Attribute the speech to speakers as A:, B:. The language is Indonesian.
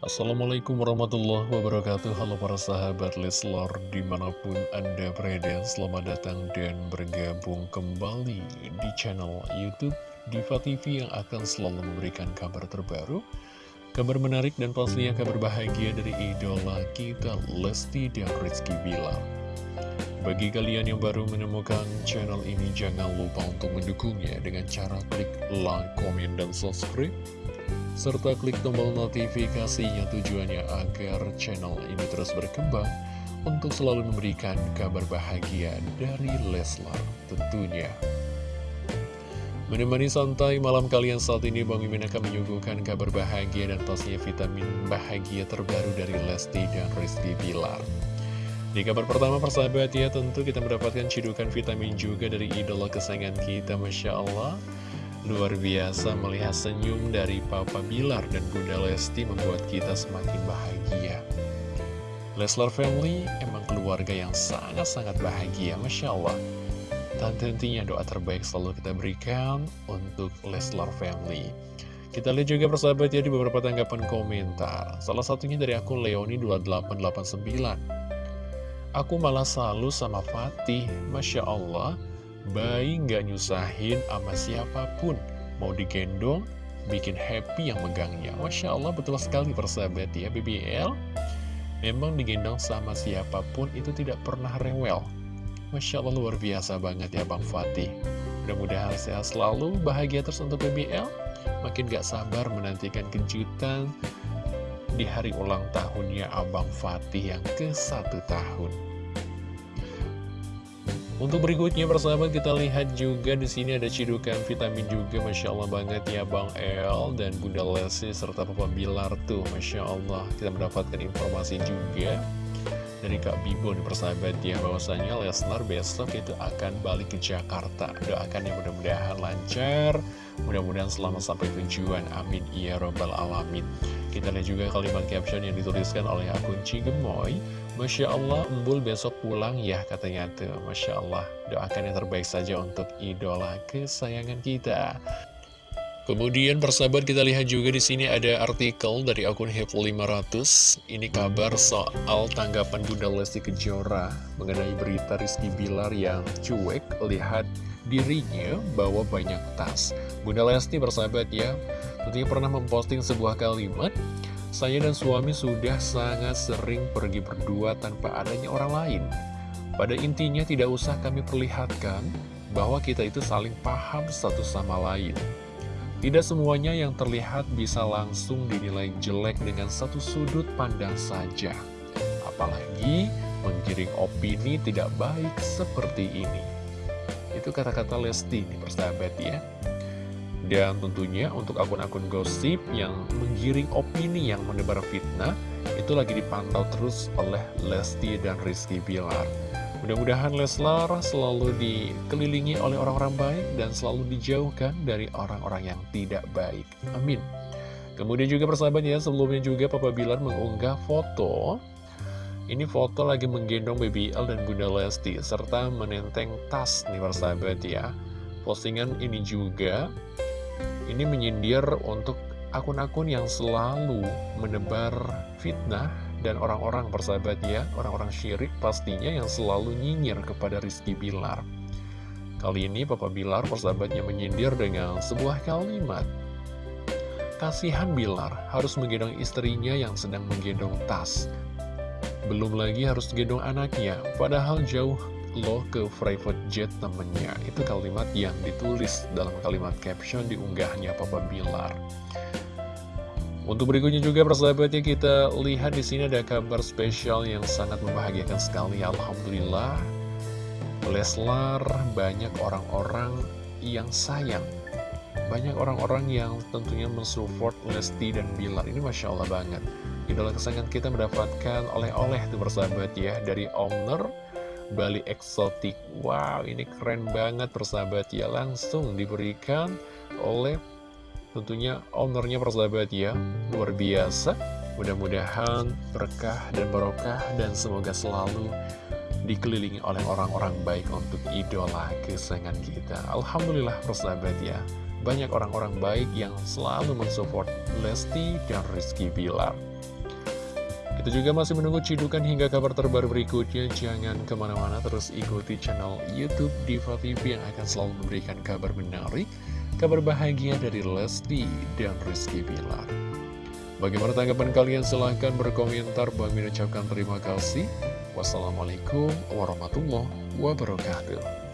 A: Assalamualaikum warahmatullahi wabarakatuh. Halo para sahabat Leslar Di mana pun anda berada Selamat datang dan bergabung kembali Di channel Youtube Diva TV yang akan selalu memberikan kabar terbaru Kabar menarik dan pastinya kabar bahagia Dari idola kita Lesti dan Rizky Bilar. Bagi kalian yang baru menemukan channel ini Jangan lupa untuk mendukungnya Dengan cara klik like, komen, dan subscribe serta klik tombol notifikasinya tujuannya agar channel ini terus berkembang untuk selalu memberikan kabar bahagia dari Leslar tentunya. Menemani santai malam kalian saat ini Bang Mimin akan menyuguhkan kabar bahagia dan pastinya vitamin bahagia terbaru dari Lesti dan Rizky Bilar. Di kabar pertama persahabat ya tentu kita mendapatkan cidukan vitamin juga dari idola kesayangan kita Masya Allah Luar biasa melihat senyum dari Papa Bilar dan Bunda Lesti membuat kita semakin bahagia. Leslar Family emang keluarga yang sangat-sangat bahagia, Masya Allah. Dan tentunya doa terbaik selalu kita berikan untuk Leslar Family. Kita lihat juga persahabat ya di beberapa tanggapan komentar. Salah satunya dari akun Leoni2889. Aku malah selalu sama Fatih, Masya Allah. Bayi nggak nyusahin sama siapa pun. Mau digendong, bikin happy yang megangnya. Masya Allah betul sekali persahabat ya BBL Memang digendong sama siapa pun itu tidak pernah rewel. Masya Allah luar biasa banget ya Bang Fatih. Mudah-mudahan sehat selalu, bahagia terus untuk BBL Makin gak sabar menantikan kejutan di hari ulang tahunnya Abang Fatih yang ke satu tahun untuk berikutnya persahabat kita lihat juga di sini ada cidukan vitamin juga Masya Allah banget ya Bang El dan Bunda Lesi serta Papa Bilar tuh Masya Allah. Kita mendapatkan informasi juga dari Kak Bibo nih persahabat ya bahwasanya Lesnar besok itu akan balik ke Jakarta. Doakan yang mudah-mudahan lancar. Mudah-mudahan selamat sampai tujuan. Amin. Ya robbal alamin. Kita lihat juga kalimat caption yang dituliskan oleh akun Cigemoy. Masya Allah, Embul besok pulang ya katanya tuh. Masya Allah, doakan yang terbaik saja untuk idola kesayangan kita. Kemudian persahabat kita lihat juga di sini ada artikel dari akun Hep500. Ini kabar soal tanggapan Bunda Lesti Kejora mengenai berita Rizky Bilar yang cuek lihat dirinya bawa banyak tas. Bunda Lesti persahabat ya, tentunya pernah memposting sebuah kalimat saya dan suami sudah sangat sering pergi berdua tanpa adanya orang lain. Pada intinya tidak usah kami perlihatkan bahwa kita itu saling paham satu sama lain. Tidak semuanya yang terlihat bisa langsung dinilai jelek dengan satu sudut pandang saja. Apalagi menggiring opini tidak baik seperti ini. Itu kata-kata Lesti nih persahabat ya. Dan tentunya untuk akun-akun gosip yang menggiring opini yang menebar fitnah Itu lagi dipantau terus oleh Lesti dan Rizky Bilar Mudah-mudahan Leslar selalu dikelilingi oleh orang-orang baik Dan selalu dijauhkan dari orang-orang yang tidak baik. Amin. Kemudian juga persahabat ya sebelumnya juga Papa Bilar mengunggah foto. Ini foto lagi menggendong Baby L dan Bunda Lesti serta menenteng tas nih persahabat ya. Postingan ini juga ini menyindir untuk akun-akun yang selalu menebar fitnah dan orang-orang persahabat ya, orang-orang syirik pastinya yang selalu nyinyir kepada Rizky Bilar. Kali ini Papa Bilar persahabatnya menyindir dengan sebuah kalimat. Kasihan Bilar harus menggendong istrinya yang sedang menggendong tas. Belum lagi harus gendong anaknya, padahal jauh lo ke private jet temennya Itu kalimat yang ditulis dalam kalimat caption diunggahnya Papa Bilar Untuk berikutnya juga persahabatnya kita lihat di sini ada kabar spesial yang sangat membahagiakan sekali. Alhamdulillah Leslar banyak orang-orang yang sayang. Banyak orang-orang yang tentunya mensupport Lesti dan Bilar. Ini Masya Allah banget. Idola kesayangan kita mendapatkan oleh-oleh tuh persahabat ya Dari owner Bali eksotik Wow ini keren banget persahabat ya. Langsung diberikan oleh tentunya ownernya persahabat ya Luar biasa. Mudah-mudahan berkah dan barokah Dan semoga selalu dikelilingi oleh orang-orang baik untuk idola kesayangan kita. Alhamdulillah persahabat ya Banyak orang-orang baik yang selalu mensupport Lesti dan Rizky Bilar. Kita juga masih menunggu cidukan hingga kabar terbaru berikutnya. Jangan ke mana-mana terus ikuti channel Youtube Diva TV yang akan selalu memberikan kabar menarik, kabar bahagia dari Lesti dan Rizky Bilar. Bagaimana tanggapan kalian? Silahkan berkomentar. Bang Min ucapkan terima kasih. Wassalamualaikum warahmatullahi wabarakatuh.